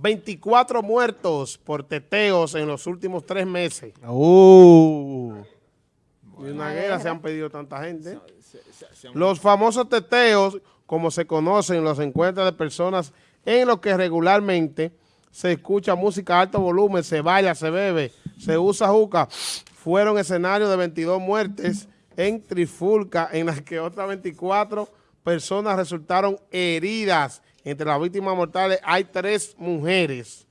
24 muertos por teteos en los últimos tres meses. Uh. Y una guerra se han pedido tanta gente. Los famosos teteos, como se conocen, los encuentros de personas en los que regularmente se escucha música a alto volumen, se baila, se bebe, se usa juca, fueron escenarios de 22 muertes en Trifulca, en las que otras 24 personas resultaron heridas. Entre las víctimas mortales hay tres mujeres.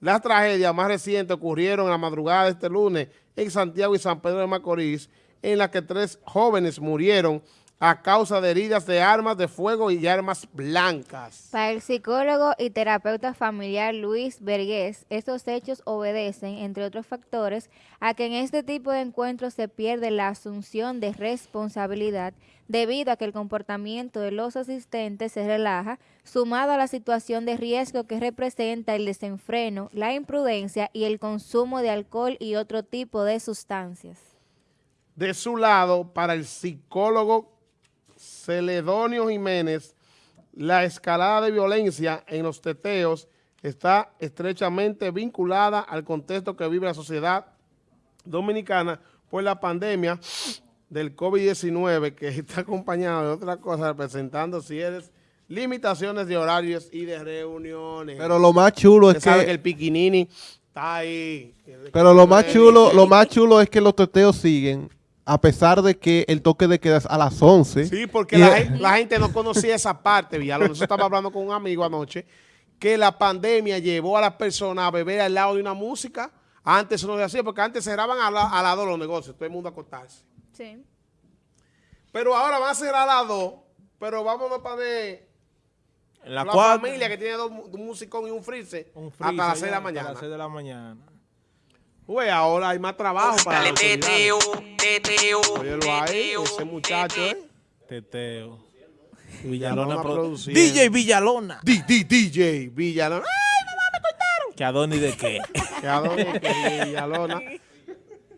Las tragedias más recientes ocurrieron en la madrugada de este lunes en Santiago y San Pedro de Macorís, en las que tres jóvenes murieron a causa de heridas de armas de fuego y armas blancas. Para el psicólogo y terapeuta familiar Luis Vergés, estos hechos obedecen, entre otros factores, a que en este tipo de encuentros se pierde la asunción de responsabilidad debido a que el comportamiento de los asistentes se relaja, sumado a la situación de riesgo que representa el desenfreno, la imprudencia y el consumo de alcohol y otro tipo de sustancias. De su lado, para el psicólogo Celedonio Jiménez, la escalada de violencia en los teteos está estrechamente vinculada al contexto que vive la sociedad dominicana por la pandemia del COVID-19 que está acompañada de otra cosa representando ciertas limitaciones de horarios y de reuniones. Pero lo más chulo es sabe que, que el piquinini está ahí. pero lo más chulo, lo más chulo es que los teteos siguen a pesar de que el toque de queda es a las 11. Sí, porque la, gen- la gente no conocía esa parte, Villalón. Nosotros estaba hablando con un amigo anoche que la pandemia llevó a las personas a beber al lado de una música. Antes eso no se hacía, porque antes cerraban a, la- a las dos los negocios, todo el mundo a acostarse. Sí. Pero ahora van a cerrar a las dos, pero vámonos para ver En la, la, familia que tiene dos, un musicón y un freezer un hasta las 6 de la hasta las mañana. 6 de la mañana. Uy, ahora hay más trabajo para Dale teteo, teteo, Óyelo ahí, ese muchacho, teteo. ¿eh? Teteo. Villalona Villalona produciendo. DJ Villalona. D- D- DJ Villalona. ¿Que a dónde y de qué? Que a dónde que Villalona.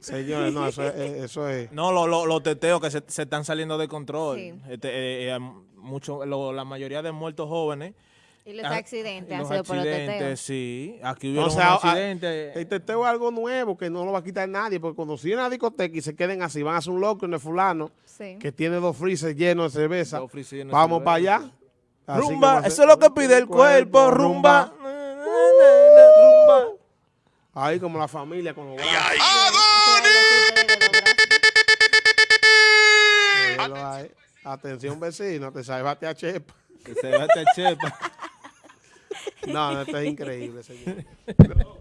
Señores, no, eso es, eso es. No, lo- lo- los teteos que se, se están saliendo de control. Sí. Este, eh, eh, mucho, lo- la mayoría de muertos jóvenes. Y los ah, accidentes han sido por los accidentes, teteos. sí. Aquí hubieron O sea, un ah, accidente. El teteo es algo nuevo que no lo va a quitar nadie, porque cuando siguen a la discoteca y se queden así, van a hacer un loco en el fulano Sí. que tiene dos freezers llenos de cerveza. Dos de Vamos cerveza. para allá. Así rumba, eso es lo que pide el cuerpo, rumba. Rumba. Ahí como la familia con los brazos. Ahí. Atención vecino, te salvaste a Chepa. Que se va a chepa. No, no, esto es increíble, señor.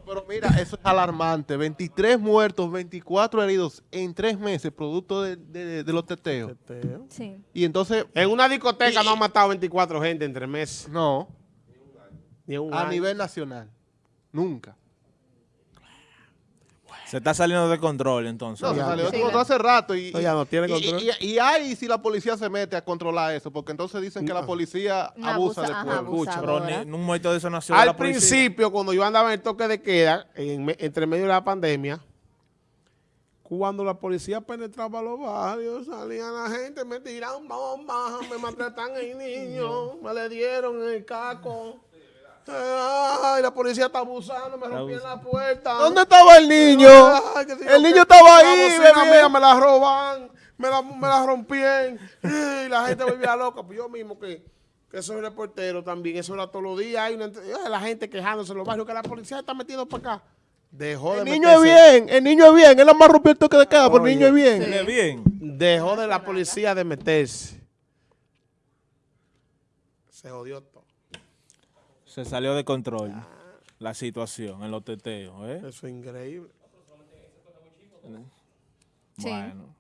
Pero mira, eso es alarmante. 23 muertos, 24 heridos en tres meses, producto de, de- de los teteos. Teteo. Sí. Y entonces, En una discoteca no han matado 24 gente en tres meses. no, Ni en un a año. nivel nacional. Nunca. Se está saliendo de control entonces. No, se Ya, salió de sí, control hace rato. Y, No, ya no tiene y- control. Y, y, y hay si la policía se mete a controlar eso, porque entonces dicen que la policía No, abusa, abusa, del pueblo. Pero ni, un muerto de eso nació Al la policía. principio, cuando yo andaba en el toque de queda, entre medio de la pandemia, cuando la policía penetraba los barrios, salía la gente, me tiraron bombas, me maltratan el niño, me le dieron el caco. Ay, la policía está abusando, me rompieron la puerta. ¿Dónde estaba el niño? Ay, si el niño estaba ahí, mía me la roban, me la, me la rompían. Y la gente vivía loca. Pues yo mismo que, que soy reportero también, eso era todos los días. Hay una, la gente quejándose en los barrios que la policía está metiendo para acá. Dejó El de niño es bien, el niño es bien. Él nada más rompió el toque de queda, pero el niño es bien. Dejó de la policía de meterse. Se jodió todo. Se salió de control la situación en los teteos. ¿eh? Eso es increíble. Sí. Bueno.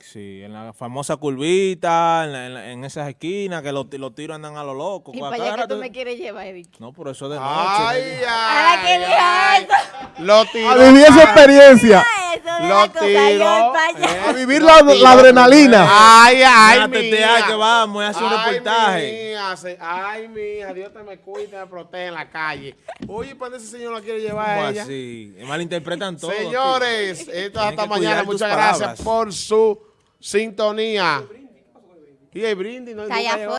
Sí, en la famosa curvita, en, la- en la- en esas esquinas que los, los tiros andan a lo loco. Y para allá que tú me quieres llevar, Eric. No, por eso de noche. Ay, ay, ay. eso. Lo tiró. A vivir esa experiencia. De Lo la cosa, yo para allá. A vivir la, la adrenalina. Ay, ay, tetea mía. que vamos, hace un Ay, reportaje. mía, se- ay, mía, Dios te me cuide, te me protege en la calle. Oye, ¿para ese señor la quiere llevar ¿Cómo a ella? así? Malinterpretan todo. Señores, esto es hasta mañana. Muchas palabras. gracias por su sintonía. Y el brindis, no, llegó.